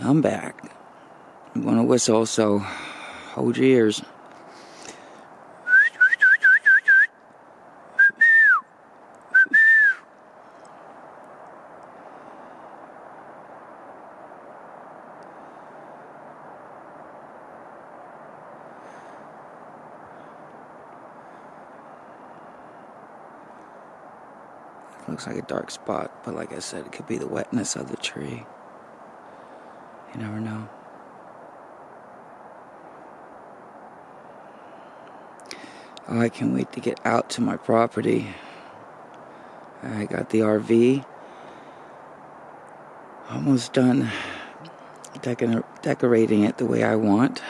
I'm back. I'm gonna whistle, so hold your ears. Looks like a dark spot, but like I said, it could be the wetness of the tree. You never know. Oh, I can't wait to get out to my property. I got the RV almost done decor decorating it the way I want.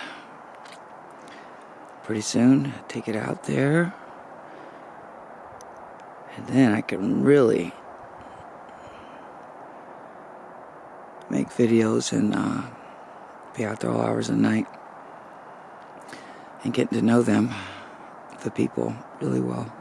Pretty soon, take it out there. And then I can really make videos and uh, be out there all hours of the night and getting to know them, the people, really well.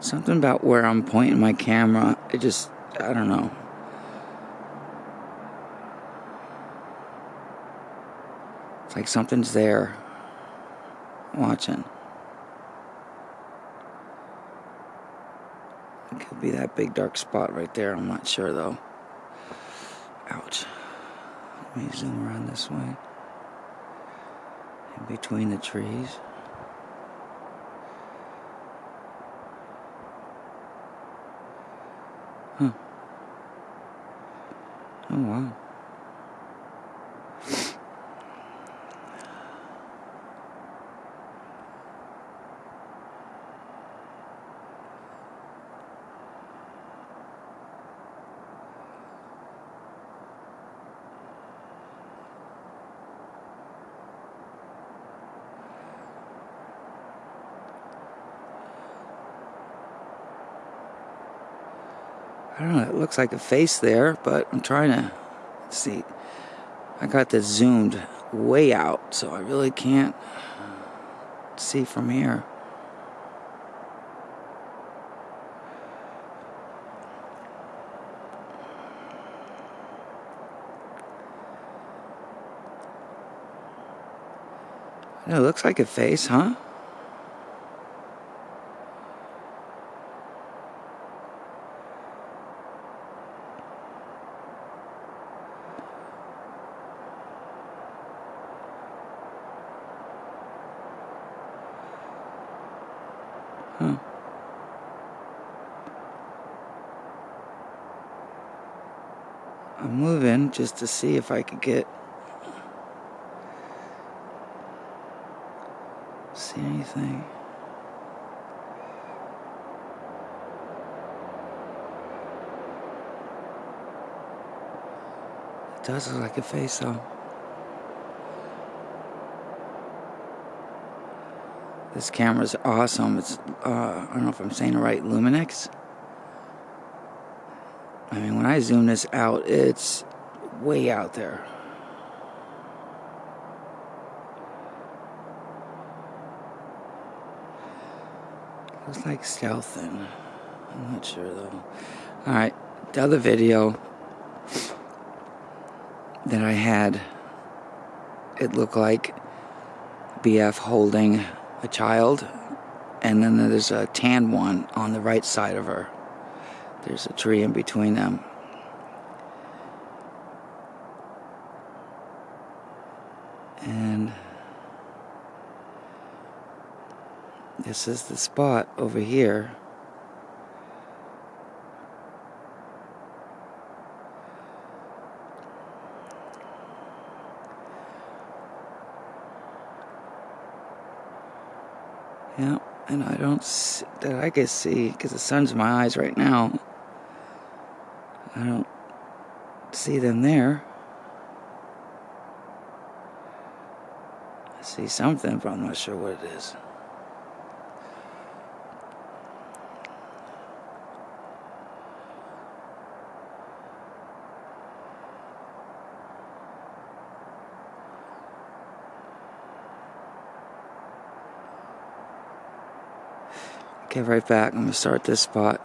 Something about where I'm pointing my camera, it just, I don't know. It's like something's there watching. It could be that big dark spot right there. I'm not sure though. Ouch. Let me zoom around this way. In between the trees. Huh. Oh, wow. I don't know, it looks like a face there, but I'm trying to see. I got this zoomed way out, so I really can't see from here. It looks like a face, huh? Huh. I'm moving just to see if I could get see anything. It does look like a face though. This camera's awesome. It's, uh, I don't know if I'm saying it right, Lumix. I mean, when I zoom this out, it's way out there. Looks like stealthing. I'm not sure though. Alright, the other video that I had, it looked like BF holding a child, and then there's a tan one on the right side of her. There's a tree in between them. And this is the spot over here. Yeah, and I don't see, that I can see because the sun's in my eyes right now. I don't see them there. I see something, but I'm not sure what it is. Okay, right back. I'm gonna start this spot.